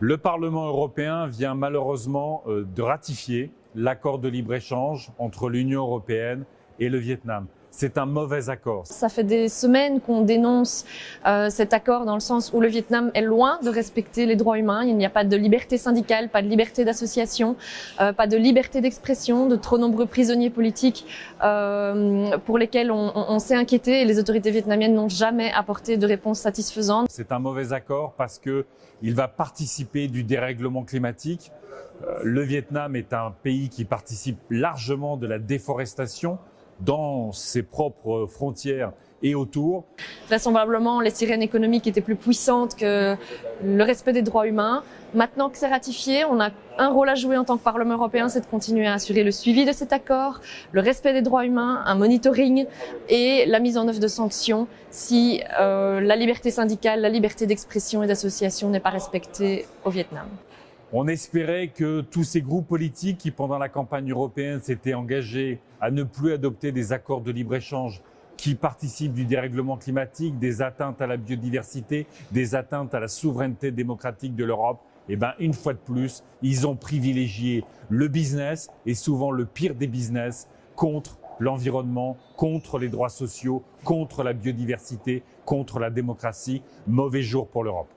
Le Parlement européen vient malheureusement euh, de ratifier l'accord de libre-échange entre l'Union européenne et le Vietnam. C'est un mauvais accord. Ça fait des semaines qu'on dénonce euh, cet accord dans le sens où le Vietnam est loin de respecter les droits humains. Il n'y a pas de liberté syndicale, pas de liberté d'association, euh, pas de liberté d'expression, de trop nombreux prisonniers politiques euh, pour lesquels on, on, on s'est inquiété et les autorités vietnamiennes n'ont jamais apporté de réponse satisfaisante. C'est un mauvais accord parce que il va participer du dérèglement climatique. Euh, le Vietnam est un pays qui participe largement de la déforestation dans ses propres frontières et autour. Vraisemblablement, les sirènes économiques étaient plus puissantes que le respect des droits humains. Maintenant que c'est ratifié, on a un rôle à jouer en tant que Parlement européen, c'est de continuer à assurer le suivi de cet accord, le respect des droits humains, un monitoring et la mise en œuvre de sanctions si euh, la liberté syndicale, la liberté d'expression et d'association n'est pas respectée au Vietnam. On espérait que tous ces groupes politiques qui, pendant la campagne européenne, s'étaient engagés à ne plus adopter des accords de libre-échange qui participent du dérèglement climatique, des atteintes à la biodiversité, des atteintes à la souveraineté démocratique de l'Europe, eh ben, une fois de plus, ils ont privilégié le business et souvent le pire des business contre l'environnement, contre les droits sociaux, contre la biodiversité, contre la démocratie. Mauvais jour pour l'Europe.